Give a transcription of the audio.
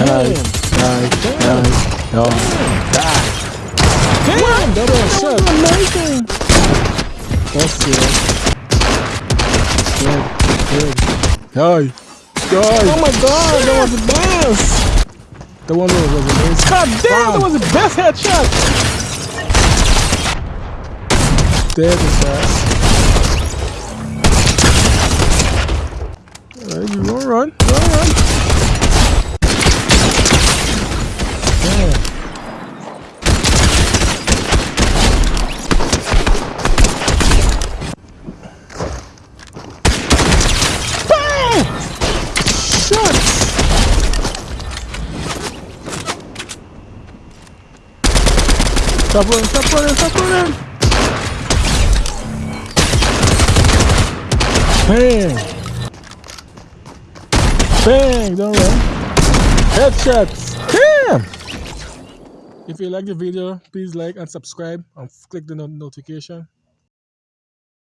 Die, die, die. Damn, That was amazing. That's. Oh my god, that was the best. The one that was amazing. God damn, that was the best headshot. Is fast. Alright, you run, you run. Damn. Bang! Shots. Stop running, stop running, stop running. Bang. Bang, don't run. Headshots. Damn. If you like the video, please like and subscribe and click the no- notification.